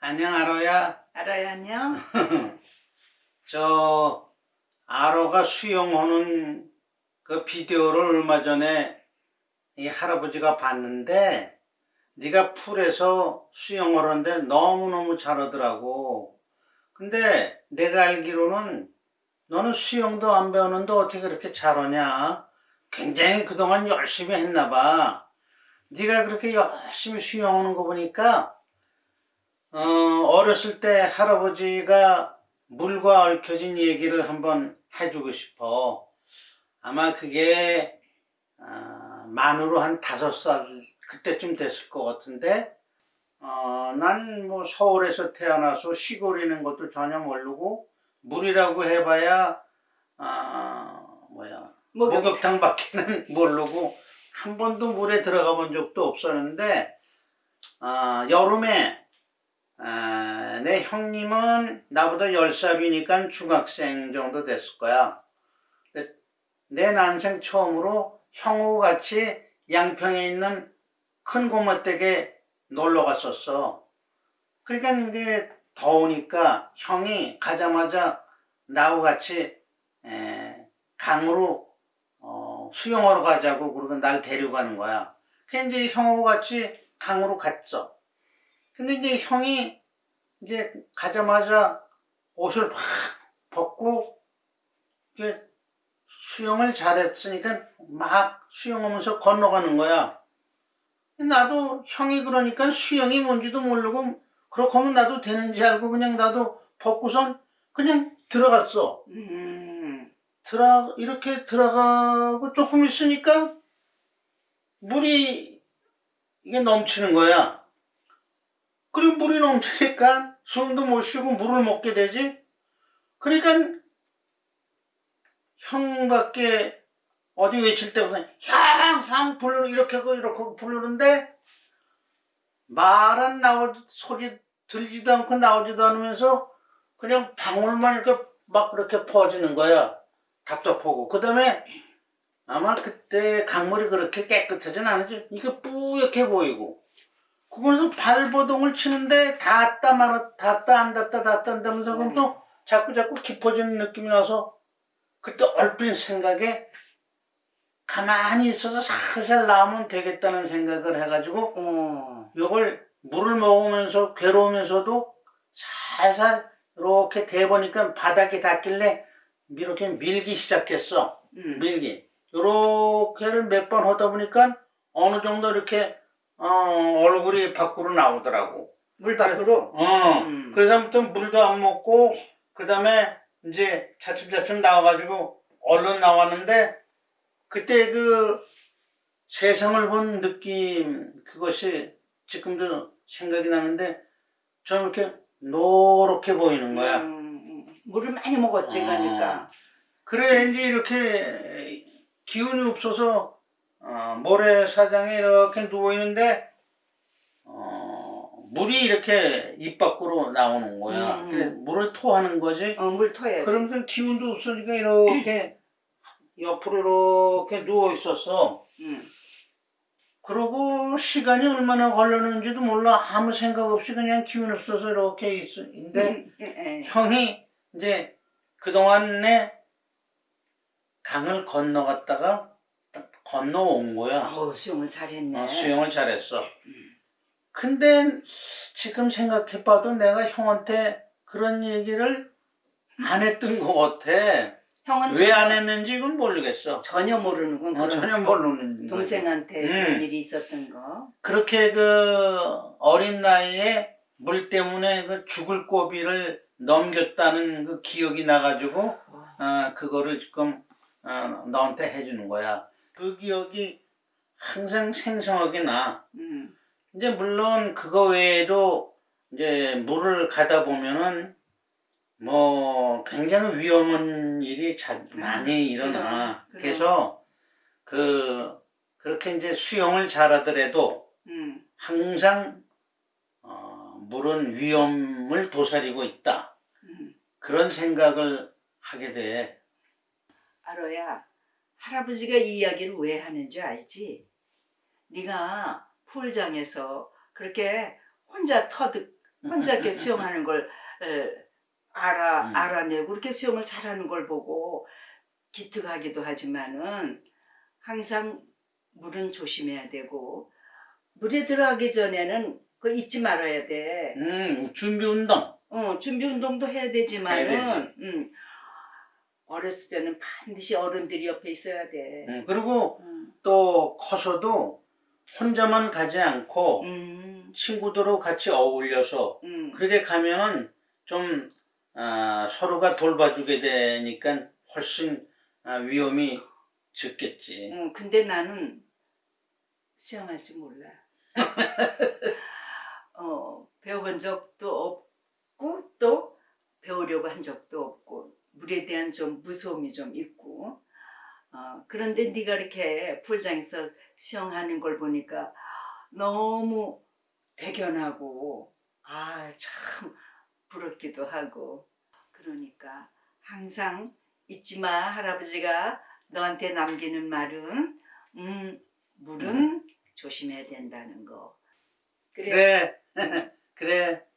안녕 아로야. 알아요 안녕? 저 아로가 수영하는 그 비디오를 얼마 전에 이 할아버지가 봤는데 네가 풀에서 수영을 하는데 너무너무 잘하더라고. 근데 내가 알기로는 너는 수영도 안 배우는데 어떻게 그렇게 잘하냐? 굉장히 그동안 열심히 했나 봐. 네가 그렇게 열심히 수영하는 거 보니까 어, 어렸을 때 할아버지가 물과 얽혀진 얘기를 한번 해주고 싶어. 아마 그게 아, 만으로 한 다섯 살 그때쯤 됐을 것 같은데 어, 난 뭐 서울에서 태어나서 시골이는 것도 전혀 모르고 물이라고 해봐야 아 뭐야 목욕. 목욕탕밖에는 모르고 한 번도 물에 들어가 본 적도 없었는데 아, 여름에 아, 내 형님은 나보다 10살이니까 중학생 정도 됐을 거야. 근데 내 난생 처음으로 형하고 같이 양평에 있는 큰 고모댁에 놀러 갔었어. 그러니까 이게 더우니까 형이 가자마자 나하고 같이 에, 강으로 어, 수영하러 가자고 그러고 날 데려가는 거야. 그래서 이제 형하고 같이 강으로 갔어. 근데 이제 형이 이제 가자마자 옷을 확 벗고 이게 수영을 잘했으니까 막 수영하면서 건너가는 거야. 나도 형이 그러니까 수영이 뭔지도 모르고 그렇게 하면 나도 되는지 알고 그냥 나도 벗고선 그냥 들어갔어. 음, 들어 이렇게 들어가고 조금 있으니까 물이 이게 넘치는 거야. 그리고 물이 넘치니까 숨도 못 쉬고 물을 먹게 되지. 그러니까 형밖에 어디 외칠 때보다 형, 형 부르는 이렇게 하고 이렇게 하고 부르는데 말은 나오 소리 들리지도 않고 나오지도 않으면서 그냥 방울만 이렇게 막 이렇게 퍼지는 거야. 답답하고. 그 다음에 아마 그때 강물이 그렇게 깨끗하진 않았지. 이게 뿌옇게 보이고. 그거에서 발버둥을 치는데 닿았다 말았다, 닿았다 안 닿았다, 닿았다 안 닿으면서 그럼 또 자꾸 자꾸 깊어지는 느낌이 나서 그때 얼핏 생각에 가만히 있어서 살살 나오면 되겠다는 생각을 해가지고 어, 이걸 물을 먹으면서 괴로우면서도 살살 이렇게 대보니까 바닥에 닿길래 이렇게 밀기 시작했어. 음, 밀기. 요렇게를 몇 번 하다 보니까 어느 정도 이렇게 어, 얼굴이 밖으로 나오더라고. 물 밖으로. 어. 음. 그래서부터 물도 안 먹고 그 다음에 이제 차츰차츰 나와가지고 얼른 나왔는데 그때 그 세상을 본 느낌 그것이 지금도 생각이 나는데 저는 이렇게 노랗게 보이는 거야. 음, 음, 물을 많이 먹었지 어. 그러니까. 그래 이제 이렇게 기운이 없어서 어, 모래사장에 이렇게 누워 있는데 어, 물이 이렇게 입 밖으로 나오는 거야. 음. 그래, 물을 토하는 거지. 어, 물 토해야지. 그러면서 기운도 없으니까 이렇게 옆으로 이렇게 누워 있었어. 음, 그러고 시간이 얼마나 걸렸는지도 몰라 아무 생각 없이 그냥 기운 없어서 이렇게 있, 있는데 음, 예, 예. 형이 이제 그동안에 강을 건너갔다가 딱 건너온 거야. 어우, 수영을 잘했네. 어, 수영을 잘했어. 근데 지금 생각해봐도 내가 형한테 그런 얘기를 안 했던 것 같아. 형은 왜 안 했는지 이건 모르겠어. 전혀 모르는군. 어, 전혀 모르는. 동생한테 음. 그런 일이 있었던 거. 그렇게 그 어린 나이에 물 때문에 그 죽을 고비를 넘겼다는 그 기억이 나가지고 어, 그거를 지금 어, 너한테 해주는 거야. 그 기억이 항상 생생하게 나. 음, 이제 물론 그거 외에도 이제 물을 가다 보면은 뭐 굉장히 위험한 일이 자, 많이 일어나. 그럼, 그럼. 그래서 그 그렇게 이제 수영을 잘하더라도 음, 항상 어, 물은 위험을 도사리고 있다. 음. 그런 생각을 하게 돼. 아로야, 할아버지가 이 이야기를 왜 하는 줄 알지? 네가 풀장에서 그렇게 혼자 터득 혼자 이렇게 수영하는 걸 에, 알아 음. 알아내고 이렇게 수영을 잘하는 걸 보고 기특하기도 하지만은 항상 물은 조심해야 되고 물에 들어가기 전에는 그 잊지 말아야 돼. 음, 준비 운동. 어, 준비 운동도 해야 해야 되지만은 음, 어렸을 때는 반드시 어른들이 옆에 있어야 돼. 음, 그리고 음, 또 커서도 혼자만 가지 않고 음, 친구들하고 같이 어울려서 음. 그렇게 가면은 좀 아, 서로가 돌봐주게 되니까 훨씬 아, 위험이 적겠지. 어, 근데 나는 수영할 줄 몰라. 어, 배워본 적도 없고 또 배우려고 한 적도 물에 대한 좀 무서움이 좀 있고 어, 그런데 네가 이렇게 풀장에서 수영하는 걸 보니까 너무 대견하고 아 참 부럽기도 하고 그러니까 항상 잊지 마 할아버지가 너한테 남기는 말은 음 물은 조심해야 된다는 거. 그래. 그래, 그래.